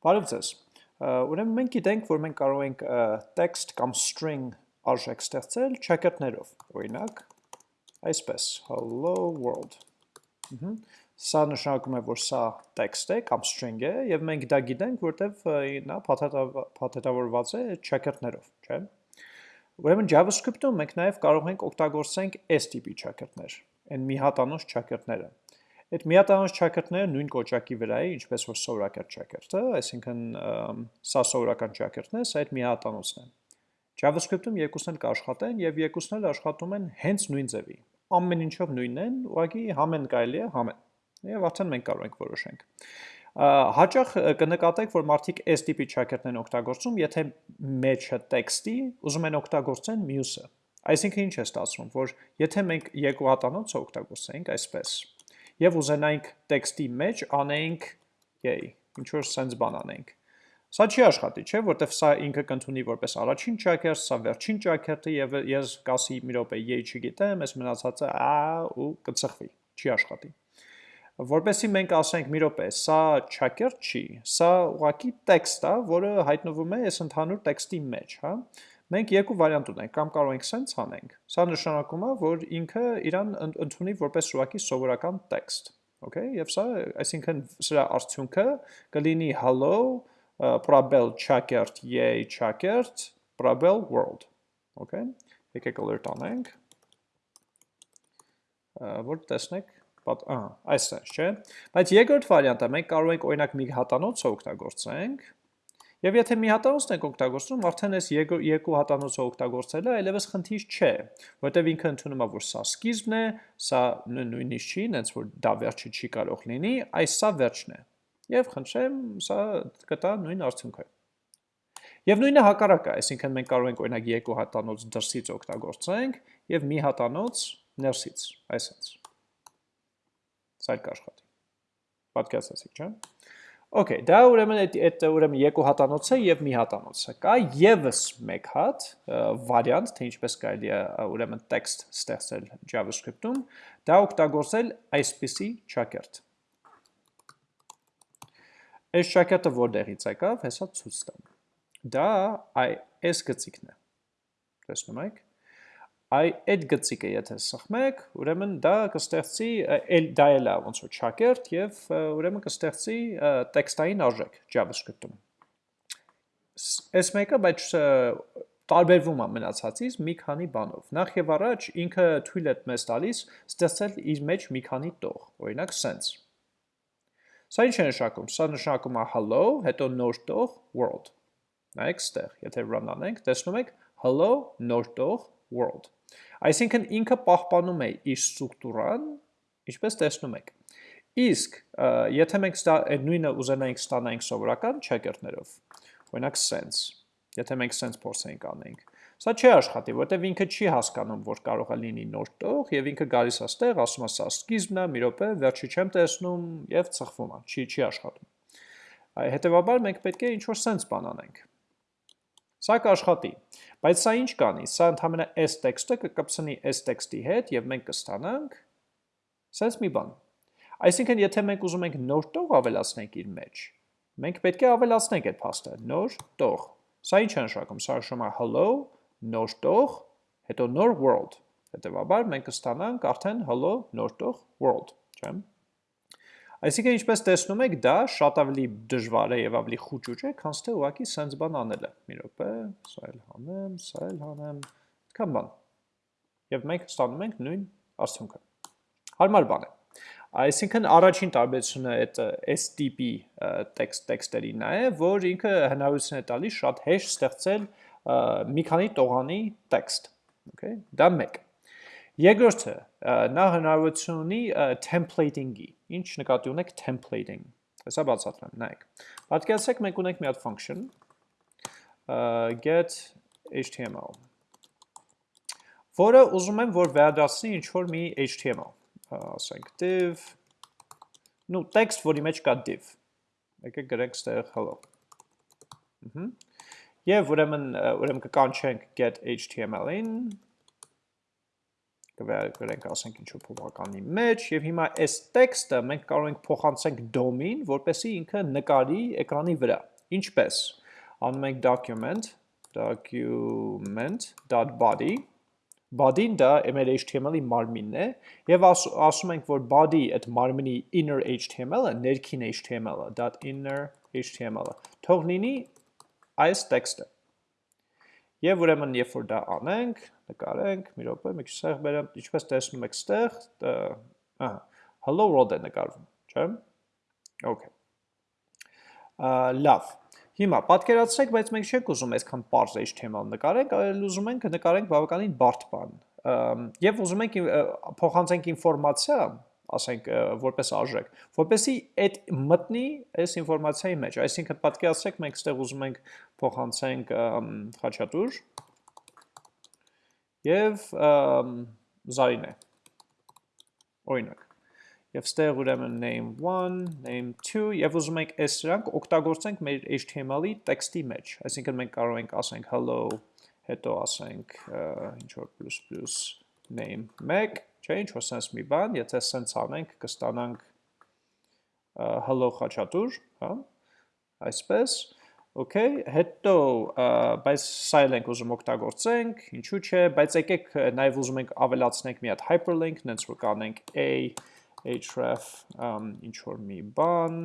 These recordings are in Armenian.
Բարև ձեզ։ Ուրեմն մենք գիտենք, որ մենք կարող ենք text կամ string արժեք ստեղծել ճակերտներով։ Օրինակ, այսպես, hello world։ Սա նշանակում է, որ սա text է կամ string է, եւ մենք դա գիտենք, որտեվ նա փաթեթավորված է ճակերտներով, չէ՞։ Ուրեմն JavaScript-ում մենք նաև կարող ենք օգտագործենք այս տիպի ճակերտներ, այն մի հատանոց ճակերտները։ Այդ միատանոց ճակերտները նույն կոճակի վրա է, ինչպես որ սովորական ճակերտը, այսինքն սա սովորական ճակերտն է, սա այդ միատանոցն է։ JavaScript-ում երկուսն էլ կաշխատեն եւ երկուսն էլ աշխատում են հենց նույն ձևի։ Ամեն ինչով նույնն են, ուղղակի համեն կարելի է համեն։ Եվ արդեն մենք կարող ենք որոշենք։ Հաճախ կնկատեք, որ մարդիկ այս տիպի ճակերտն են օգտագործում, եթե մեջը տեքստի ուզում են օգտագործեն մյուսը։ Այսինքն ինչ է ստացվում, որ եթե մենք երկու հատանոցը օգտագործենք այսպես, եւ ուզենայինք տեքստի մեջ անենք yay, ինչ որ sense բան անենք։ Սա չի աշխատի, չէ, որտեվ սա ինքը կընդունի որպես առաջին ճակերտ, սա վերջին ճակերտը եւ ես կասի մի րոպե yay չգիտեմ, ես մնացածը ա ու կծխվի, չի աշխատի։ Որպեսի մենք ասենք մի րոպե, սա ճակերտ չի, սա ուղակի տեքստ է, որը հայտնվում է այս ընդհանուր տեքստի մեջ, հա։ Մենք երկու վարիանտ ունենք, կամ կարող ենք սենց անենք։ Սա նշանակում է, որ ինքը իրան ընդունի որպես ուղակի սովորական տեքստ։ Okay, եւ սա, այսինքն սրա արդյունքը կլինի hello, probel chakert, yay chakert, probel world։ Okay։ Եկեք alert անենք։ Որ տեսնեք, ահա, այսպես, չէ։ Բայց երկրորդ վարիանտը մենք կարող ենք օրինակ մի հատանոց օգտագործենք Եվ եթե մի հատանոցն եք օգտագործում, արդեն այս երկու հատանոցը օգտագործելը այլևս խնդիր չէ, որտեվ ինքը ընդունում է, որ սա սկիզբն է, սա նույնիսկ չի, նենց որ դա վերջը չի կարող լինի, այս սա վերջն է։ Եվ խնդրեմ, սա կտա նույն արդյունքը։ Եվ նույնը հակառակը, այսինքն մենք կարող ենք օրինակ երկու հատանոց դրսից օգտագործենք եւ մի հատանոց ներսից, այսպես։ Սա կաշխատի։ Պատկերացրեցիք, չէ՞։ Okay, դա ուրեմն այդ ուրեմն երկու հատանոցը եւ մի հատանոցը։ Կա եւս մեկ հատ վարիանտ, թե ինչպես կարելի է ուրեմն տեքստ ստեղծել JavaScript-ում, դա օգտագործել այսպիսի ճակերտ։ Այս ճակերտը որտեղից եկավ, հեսա ցույց տամ։ Դա այս գծիկն է։ Տեսնում եք այ այդ գծիկը եթե սխմեք, ուրեմն դա կստեղծի էլ դա էլ է ոնց որ ճակերտ եւ ուրեմն կստեղծի տեքստային արժեք JavaScript-ում։ Այս մեկը բայց տարբերվում է մնացածից մի քանի բանով։ Նախ եւ առաջ ինքը թույլ է մեզ տալիս ստեղծել իր մեջ մի քանի տող, օրինակ sense։ Սա ինչ է նշանակում։ Սա նշանակում է hello, հետո նոր տող world։ Նայեք ստեղ, եթե run անենք, տեսնում եք hello, նոր տող world։ Այսինքն ինքը պահպանում է իր ստրուկտուրան, ինչպես տեսնում եք։ Իսկ եթե մենք այդ նույնը ուզենայինք ստանայինք սովորական checker-ներով, օրինակ sense, եթե մենք sense փորձենք անենք, Սա չի աշխատի, որտեվ ինքը չի հասկանում, որ կարող է լինի նոր տող եւ ինքը գալիս է ստեղ, ասում է սա սկիզբն է, մի րոպե, վերջի չեմ տեսնում եւ ծխվում է, չի չի աշխատում։ Հետևաբար մենք պետք է ինչ-որ sense բան անենք։ Սա կաշխատի, բայց սա ինչ կանի, սա ընդհամենը այս տեքստը կկպցնի այս տեքստի հետ և մենք կստանանք սենց մի բան։ Այսինքն, եթե մենք ուզում ենք նոր տող ավելացնենք իր մեջ, մենք պետք է ավելացնենք այդ փաստը, նոր տող։ Սա ինչ է նշանակում, սա նշում է hello, նոր տող, հետո նոր world։ Հետևաբար մենք կստանանք արդեն hello, նոր տող world, չէ՞։ Այսինքն ինչպես տեսնում եք, դա շատ ավելի դժվար է եւ ավելի խուճուճ է, քան թե ուղակի sense բան անելը։ Մի րոպե, սա էլ հանեմ, սա էլ հանեմ, այդքան բան։ Եվ մենք ստանում ենք նույն արդյունքը։ Հարմար բան է։ Այսինքն առաջին տարբերությունը այդ այս տիպի տեքստ տեքստերին է, որ ինքը հնարավորություն է տալիս շատ հեշտ ստեղծել մի քանի տողանի տեքստ։ Okay, դա մեկ։ Երկրորդը նա հնարավորություն ունի templating-ի։ Ինչ նկատի ունեք templating։ Հեսա բացատրեմ, նայեք։ Պատկերացրեք մենք ունենք մի հատ function get html որը ուզում եմ որ վերադասնի ինչ որ մի html, ասենք div նու text, որի մեջ կա div։ Եկեք գրենք ստեղ hello։ Եվ ուրեմն ուրեմն կկանչենք get html-ին կվերագրենք ասենք ինչ-որ փոփոխականի մեջ եւ հիմա այս տեքստը մենք կարող ենք փոխանցենք DOM-ին, որպեսզի ինքը նկարի էկրանի վրա։ Ինչպես։ Անում ենք document document.body body-ն դա մեր HTML-ի մարմինն է եւ աս, ասում ենք որ body այդ մարմինի inner HTML-ը ներքին HTML-ը .inner HTML-ը թող լինի այս տեքստը Եվ ուրեմն երբ որ դա անենք, նկարենք, մի րոպե, մի քիչ սեղ բերեմ, ինչպես տեսնում եք ստեղ, ահա, hello world է նկարվում, չէ՞։ Okay։ Լավ։ Հիմա պատկերացրեք, բայց մենք չենք ուզում այսքան པարզ HTML նկարենք, այլ ուզում ենք նկարենք բավականին բարդ բան։ Եվ ուզում ենք փոխանցենք ինֆորմացիա, ասենք որպես արժեք, որպեսի այդ մտնի այս ինֆորմացիայի մեջ։ Այսինքն պատկերացրեք մենք ստեղ ուզում ենք փոխանցենք խաչատուր եւ Զարինե։ Օրինակ եւ ստեղ ուրեմն name1, name2 եւ ուզում ենք այս սրանք օգտագործենք մեր HTML-ի տեքստի մեջ։ Այսինքն մենք կարող ենք ասենք hello, հետո ասենք ինչ որ plus plus name1, չէ, ինչ որ sense մի բան, եթե sense անենք կստանանք hello խաչատուր, հա? Այսպես Okay, հետո բայց սա էլ ենք ուզում օգտագործենք, ինչու՞ չէ, բայց եկեք նաև ուզում ենք ավելացնենք մի հատ hyperlink, նենց որ կանենք a href ինչ որ մի բան,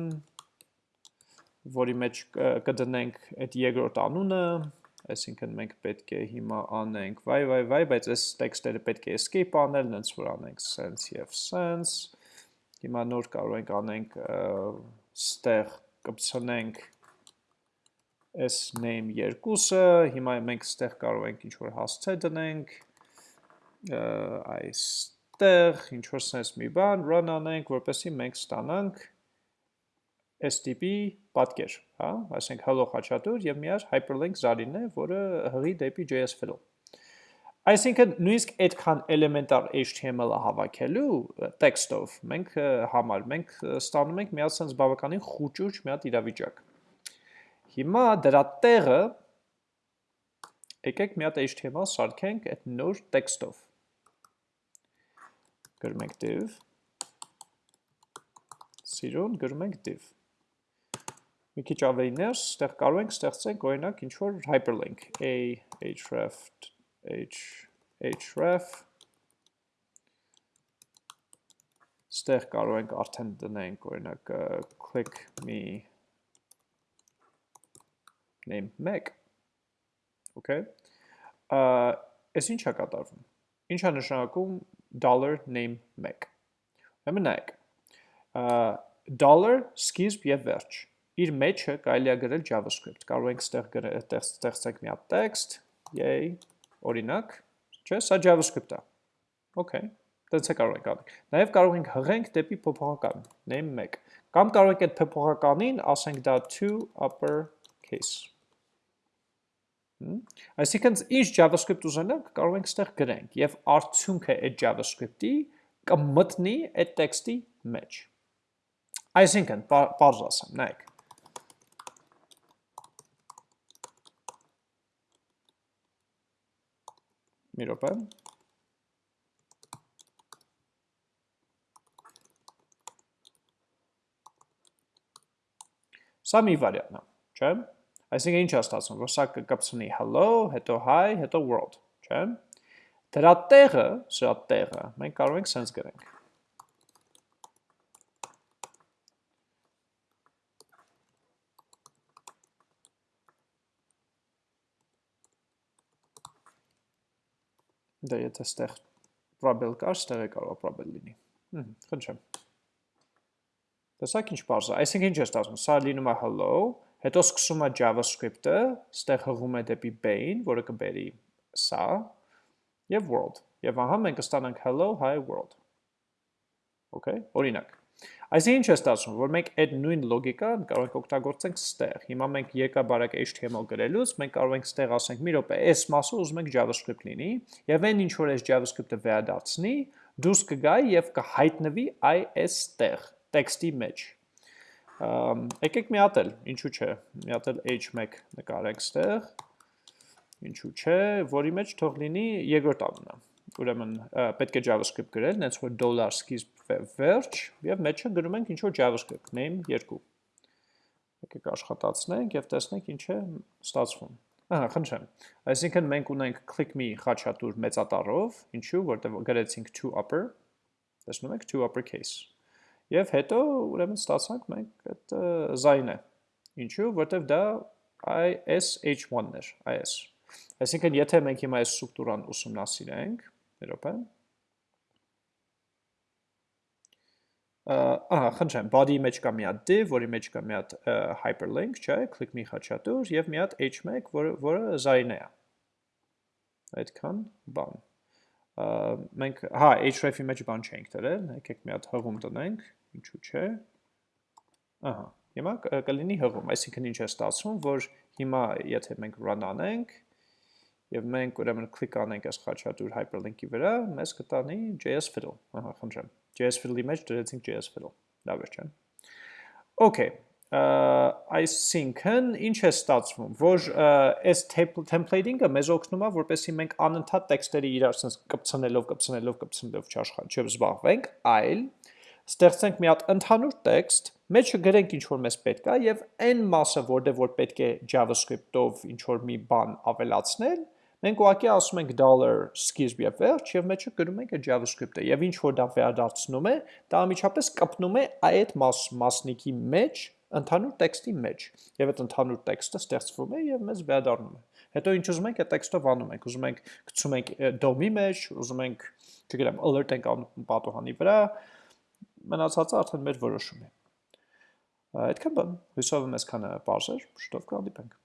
որի մեջ կդնենք այդ երկրորդ անունը, այսինքն մենք պետք է հիմա անենք վայ վայ վայ, բայց այս տեքստերը պետք է escape անել, նենց որ անենք sense եւ sense։ Հիմա նոր կարող ենք անենք ստեղ կպցնենք այս name երկուսը, հիմա մենք ստեղ կարող ենք ինչ որ հասցե դնենք, այս այստեղ ինչ որ sense մի բան run անենք, որպեսզի մենք ստանանք այս տիպի պատկեր, հա, այսինքն hello խաչատուր եւ միար hyperlink զարինն է, որը հղի դեպի JS flow։ Այսինքն նույնիսկ այդքան էլեմենտար HTML-ը հավաքելու տեքստով մենք համար մենք ստանում ենք մի հատ sense բավականին խուճուճ մի հատ իրավիճակ։ Հիմա դրա տեղը եկեք մի հատ HTML սարքենք այդ նոր տեքստով գրում ենք div, սիրուն գրում ենք div։ Մի քիչ ավելի ներս, ստեղ կարող ենք ստեղծենք օրինակ ինչ որ hyperlink. A href h href ստեղ կարող ենք արդեն դնենք օրինակ click me name 1 okay այս ինչա կատարվում ինչա նշանակում dollar name 1։ Ուրեմն նայեք։ dollar սկիզբ եւ վերջ։ Իր մեջը կարելի է գրել JavaScript։ Կարող ենք ստեղ ստեղծենք մի հատ text, yay, օրինակ, չէ, սա JavaScript-ա։ Okay, դից է կարող ենք անել։ Նաև կարող ենք հղենք դեպի փոփոխական, name 1։ Կամ կարող ենք այդ փոփոխականին ասենք դա to upper case Այսինքն ինչ JavaScript ուզենանք, կարող ենք ստեղ գրենք եւ արդյունքը այդ JavaScript-ի կմտնի այդ տեքստի մեջ։ Այսինքն, բարձ ասեմ, նայեք։ Մի րոպե։ Սա մի վարիանտ է, չէ՞։ Այսինքն ինչ է ստացվում, որ սա կկպցնի hello, հետո hi, հետո world, չէ՞։ Դրա տեղը, սրա տեղը մենք կարող ենք sense գրենք։ Դա եթե ստեղ probel կար, ստեղ է կարող probel լինի։ Հմ, խնդրեմ։ Տեսակ ինչ բարձր, այսինքն ինչ է ստացվում, սա լինում է hello, Հետո սկսում է JavaScript-ը, ստեղ հղում է դեպի main, որը կբերի սա, եւ world։ Եվ ահա մենք կստանանք hello, hi world։ Okay, օրինակ։ Այսինքն ինչ է ստացվում, որ մենք այդ նույն լոգիկան կարող ենք օգտագործենք ստեղ։ Հիմա մենք եկա բարակ HTML գրելուց, մենք կարող ենք ստեղ ասենք՝ մի րոպե, այս մասը ուզում ենք JavaScript լինի, եւ այն ինչ որ այս JavaScript-ը վերադարձնի, դուրս կգա եւ կհայտնվի այս տեղ, տեքստի մեջ եկեք միատել, ինչու չէ, միատել h1 նկարեք ստեղ, ինչու չէ, որի մեջ թող լինի երկրորդ անունը, ուրեմն պետք է JavaScript գրել, նենց որ dollar սկիզբ վերջ եւ մեջը գրում ենք ինչ որ JavaScript name 2։ Եկեք աշխատացնենք եւ տեսնենք ինչ է ստացվում։ Ահա, խնդրեմ։ Այսինքն մենք ունենք click me խաչատուր մեծատառով, ինչու, որտեղ գրեցինք to upper, տեսնում եք to uppercase։ Եվ հետո ուրեմն ստացանք մենք այդ զայնը։ Ինչու, որտեղ դա ISH1-ն էր, IS։ Այսինքն, եթե մենք հիմա այս ստրուկտուրան ուսումնասիրենք, երոպե, ահա, խնդրեմ, body-ի մեջ կա մի հատ div, որի մեջ կա մի հատ hyperlink, չէ, click մի խաչատուր եւ մի հատ h1, որը որը զայնե է։ Այդքան բան։ Մենք հա href-ի մեջ բան չենք դրել, եկեք մի հատ հղում տնենք, ինչու՞ չէ։ Ահա, հիմա կլինի հղում, այսինքն ինչ է ստացվում, որ հիմա եթե մենք run անենք, եւ մենք ուրեմն click անենք այս խաչատուր hyperlink-ի վրա, մեզ կտանի JS fiddle։ Ահա, խնդրեմ։ JS fiddle-ի մեջ դրեցինք JS fiddle։ Լավ է, չէ՞։ Okay, այսինքն ինչ է ստացվում, որ այս templating-ը մեզ օգնում է, որպեսզի մենք անընդհատ տեքստերի իրար sense կպցնելով, կպցնելով, կպցնելով չզբաղվենք, այլ ստեղծենք մի հատ ընդհանուր տեքստ, մեջը գրենք ինչ որ մեզ պետք է եւ այն մասը, որտեղ որ պետք է JavaScript-ով ինչ որ մի բան ավելացնել, մենք ուղղակի ասում ենք dollar սկիզբ եւ վերջ եւ մեջը գրում ենք JavaScript-ը եւ ինչ որ դա վերադարձնում է, դա ամիջապես կպնում է այդ մաս մասնիկի մեջ ընդհանուր տեքստի մեջ եւ այդ ընդհանուր տեքստը ստեղծվում է եւ մեզ վերադառնում է հետո ինչ ուզում ենք այդ տեքստով անում ենք ուզում ենք գցում ենք DOM-ի մեջ ուզում ենք չգիտեմ alert ենք անում պատոհանի վրա մնացածը արդեն մեր որոշում է այդքան բան հույսով եմ այսքանը բարձր շուտով կհանդիպենք